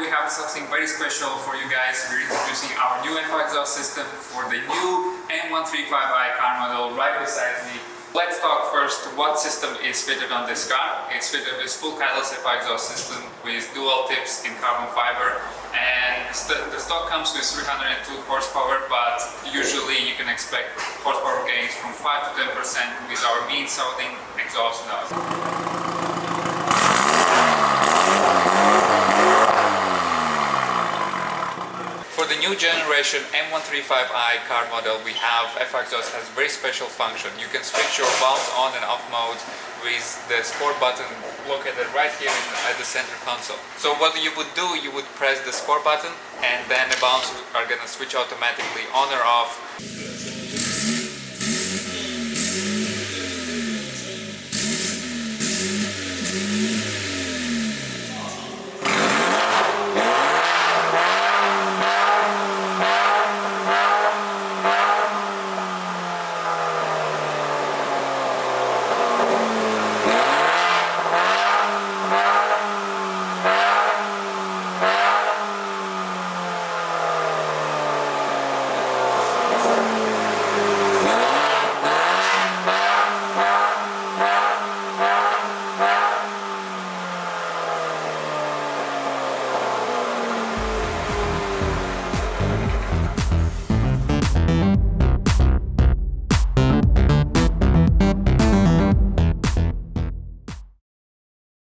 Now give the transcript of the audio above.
we have something very special for you guys. We're introducing our new M5 exhaust system for the new M135i car model right beside me. Let's talk first what system is fitted on this car. It's fitted with full catalyst ECO exhaust system with dual tips in carbon fiber and st the stock comes with 302 horsepower but usually you can expect horsepower gains from 5 to 10% with our mean sounding exhaust nozzle. The new generation M135i car model we have exhaust has very special function. You can switch your valves on and off mode with the sport button located right here in, at the center console. So what you would do, you would press the sport button and then the valves are gonna switch automatically on or off